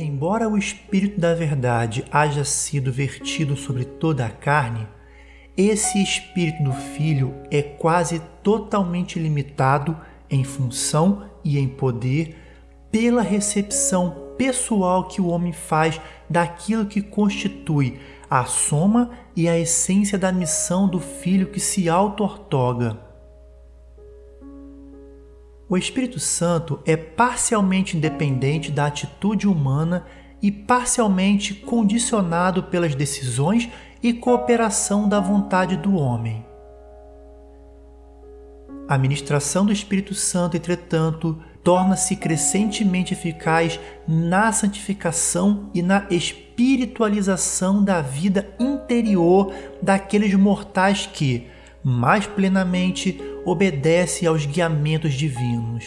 Embora o Espírito da Verdade haja sido vertido sobre toda a carne, esse Espírito do Filho é quase totalmente limitado em função e em poder pela recepção pessoal que o homem faz daquilo que constitui a soma e a essência da missão do Filho que se auto-ortoga. O Espírito Santo é parcialmente independente da atitude humana e parcialmente condicionado pelas decisões e cooperação da vontade do homem. A ministração do Espírito Santo, entretanto, torna-se crescentemente eficaz na santificação e na espiritualização da vida interior daqueles mortais que, mais plenamente, obedece aos guiamentos divinos.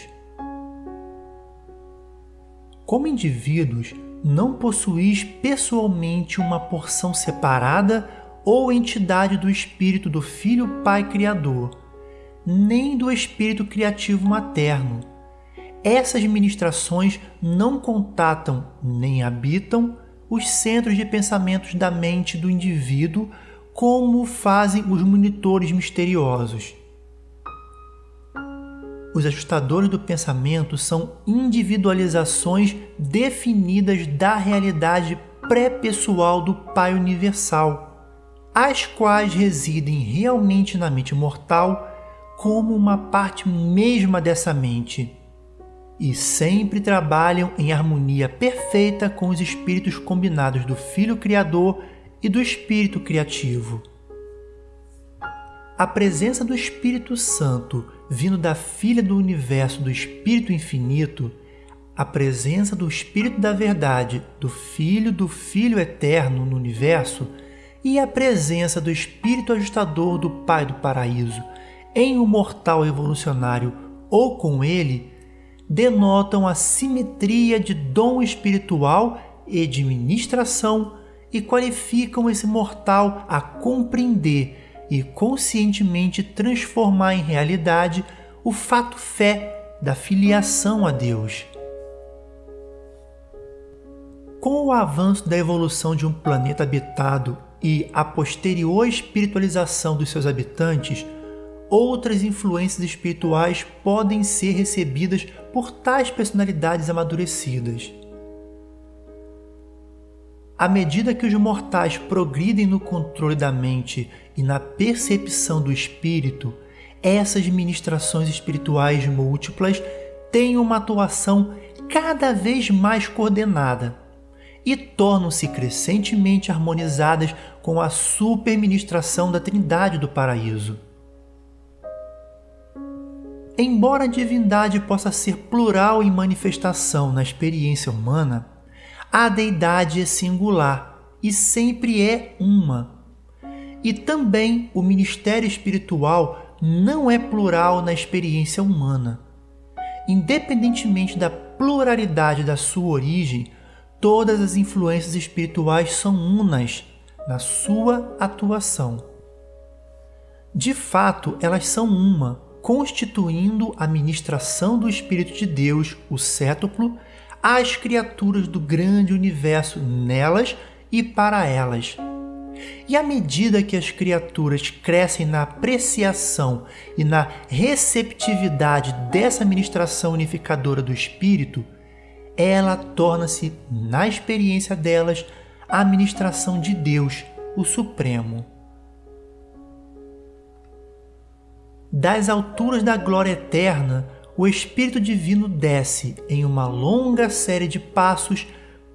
Como indivíduos, não possuís pessoalmente uma porção separada ou entidade do Espírito do Filho Pai Criador, nem do Espírito Criativo Materno. Essas ministrações não contatam nem habitam os centros de pensamentos da mente do indivíduo como fazem os monitores misteriosos. Os ajustadores do pensamento são individualizações definidas da realidade pré-pessoal do Pai Universal, as quais residem realmente na mente mortal como uma parte mesma dessa mente e sempre trabalham em harmonia perfeita com os espíritos combinados do Filho Criador e do Espírito Criativo. A presença do Espírito Santo vindo da Filha do Universo do Espírito Infinito, a presença do Espírito da Verdade, do Filho do Filho Eterno no Universo e a presença do Espírito Ajustador do Pai do Paraíso em um mortal evolucionário ou com ele, denotam a simetria de dom espiritual e de ministração e qualificam esse mortal a compreender e conscientemente transformar em realidade o fato fé da filiação a Deus. Com o avanço da evolução de um planeta habitado e a posterior espiritualização dos seus habitantes, outras influências espirituais podem ser recebidas por tais personalidades amadurecidas. À medida que os mortais progridem no controle da mente e na percepção do espírito, essas ministrações espirituais múltiplas têm uma atuação cada vez mais coordenada e tornam-se crescentemente harmonizadas com a superministração da Trindade do Paraíso. Embora a divindade possa ser plural em manifestação na experiência humana, a deidade é singular e sempre é uma. E também o ministério espiritual não é plural na experiência humana. Independentemente da pluralidade da sua origem, todas as influências espirituais são unas na sua atuação. De fato, elas são uma, constituindo a ministração do Espírito de Deus, o cétuplo, às criaturas do grande universo nelas e para elas. E à medida que as criaturas crescem na apreciação e na receptividade dessa ministração unificadora do Espírito, ela torna-se, na experiência delas, a ministração de Deus, o Supremo. Das alturas da glória eterna, o Espírito Divino desce em uma longa série de passos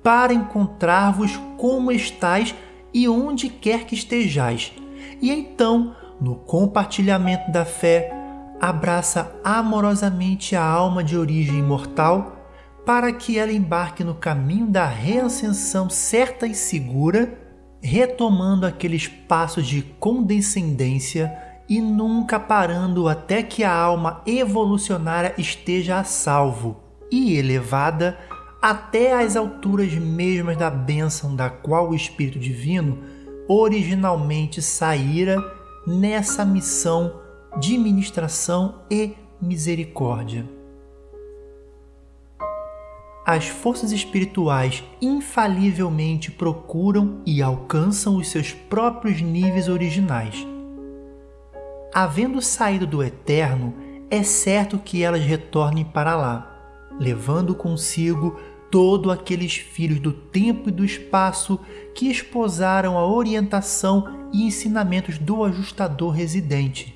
para encontrar-vos como estáis e onde quer que estejais. E então, no compartilhamento da fé, abraça amorosamente a alma de origem imortal para que ela embarque no caminho da reascensão certa e segura, retomando aqueles passos de condescendência e nunca parando até que a alma evolucionária esteja a salvo e elevada até as alturas mesmas da bênção da qual o Espírito Divino originalmente saíra nessa missão de ministração e misericórdia. as forças espirituais infalivelmente procuram e alcançam os seus próprios níveis originais. Havendo saído do eterno, é certo que elas retornem para lá, levando consigo todos aqueles filhos do tempo e do espaço que esposaram a orientação e ensinamentos do ajustador residente.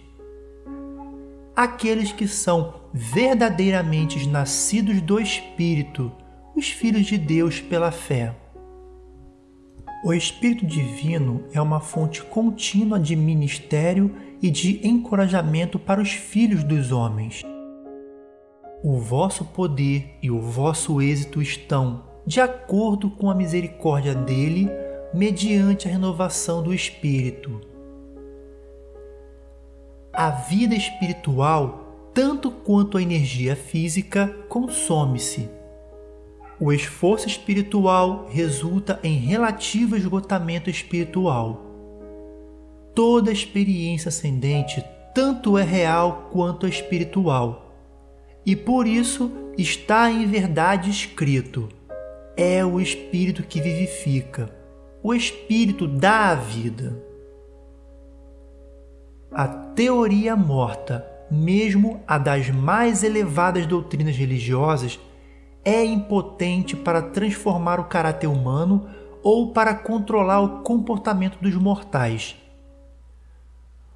Aqueles que são verdadeiramente nascidos do Espírito os filhos de Deus pela fé. O Espírito Divino é uma fonte contínua de ministério e de encorajamento para os filhos dos homens. O vosso poder e o vosso êxito estão, de acordo com a misericórdia dele, mediante a renovação do Espírito. A vida espiritual, tanto quanto a energia física, consome-se o esforço espiritual resulta em relativo esgotamento espiritual. Toda experiência ascendente tanto é real quanto espiritual, e por isso está em verdade escrito: é o Espírito que vivifica, o Espírito dá a vida. A teoria morta, mesmo a das mais elevadas doutrinas religiosas, é impotente para transformar o caráter humano ou para controlar o comportamento dos mortais.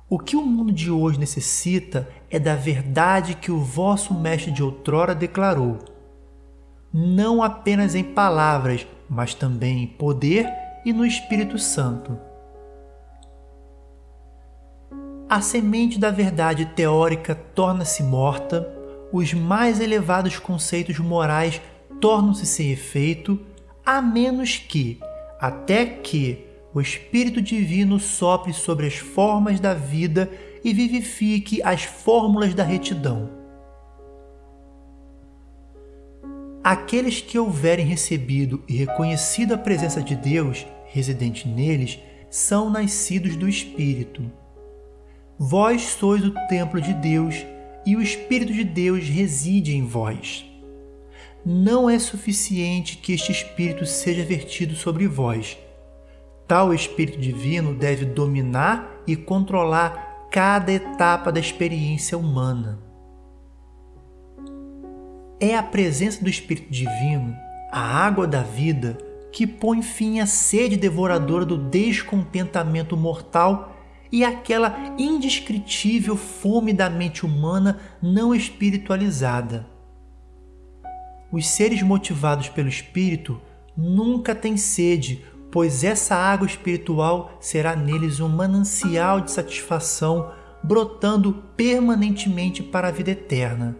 O que o mundo de hoje necessita é da verdade que o vosso mestre de outrora declarou, não apenas em palavras, mas também em poder e no Espírito Santo. A semente da verdade teórica torna-se morta os mais elevados conceitos morais tornam-se sem efeito, a menos que, até que, o Espírito Divino sopre sobre as formas da vida e vivifique as fórmulas da retidão. Aqueles que houverem recebido e reconhecido a presença de Deus residente neles são nascidos do Espírito. Vós sois o templo de Deus e o Espírito de Deus reside em vós. Não é suficiente que este Espírito seja vertido sobre vós. Tal Espírito Divino deve dominar e controlar cada etapa da experiência humana. É a presença do Espírito Divino, a água da vida, que põe fim à sede devoradora do descontentamento mortal e aquela indescritível fome da mente humana não espiritualizada. Os seres motivados pelo Espírito nunca têm sede, pois essa água espiritual será neles um manancial de satisfação, brotando permanentemente para a vida eterna.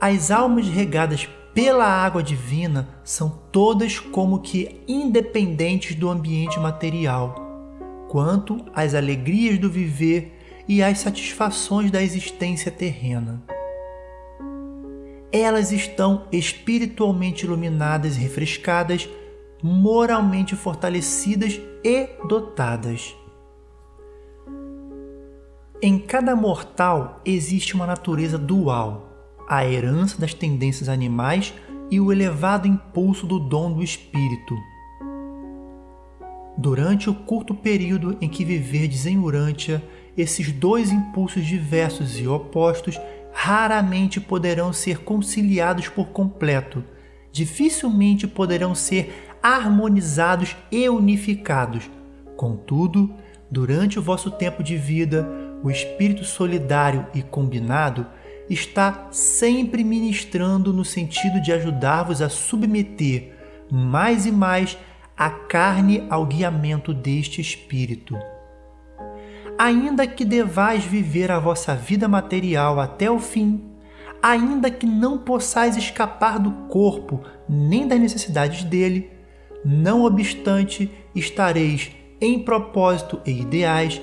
As almas regadas pela água divina são todas como que independentes do ambiente material quanto às alegrias do viver e às satisfações da existência terrena. Elas estão espiritualmente iluminadas e refrescadas, moralmente fortalecidas e dotadas. Em cada mortal existe uma natureza dual, a herança das tendências animais e o elevado impulso do dom do espírito Durante o curto período em que viverdes em Urântia, esses dois impulsos diversos e opostos raramente poderão ser conciliados por completo, dificilmente poderão ser harmonizados e unificados. Contudo, durante o vosso tempo de vida, o espírito solidário e combinado está sempre ministrando no sentido de ajudar-vos a submeter mais e mais a carne ao guiamento deste Espírito. Ainda que devais viver a vossa vida material até o fim, ainda que não possais escapar do corpo nem das necessidades dele, não obstante, estareis em propósito e ideais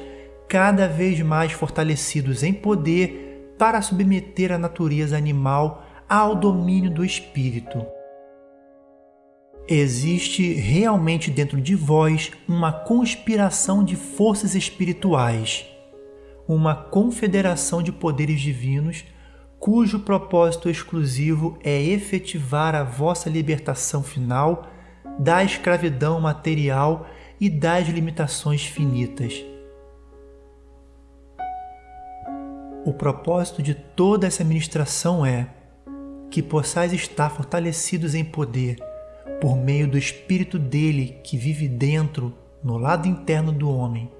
cada vez mais fortalecidos em poder para submeter a natureza animal ao domínio do espírito Existe realmente dentro de vós uma conspiração de forças espirituais, uma confederação de poderes divinos, cujo propósito exclusivo é efetivar a vossa libertação final da escravidão material e das limitações finitas. O propósito de toda essa ministração é que possais estar fortalecidos em poder por meio do Espírito dele que vive dentro, no lado interno do homem.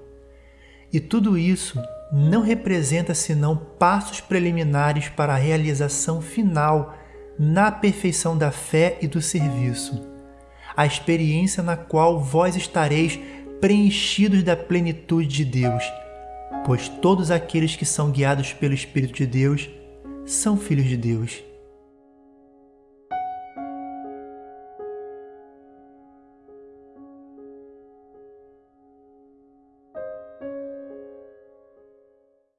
E tudo isso não representa senão passos preliminares para a realização final na perfeição da fé e do serviço, a experiência na qual vós estareis preenchidos da plenitude de Deus, pois todos aqueles que são guiados pelo Espírito de Deus são filhos de Deus.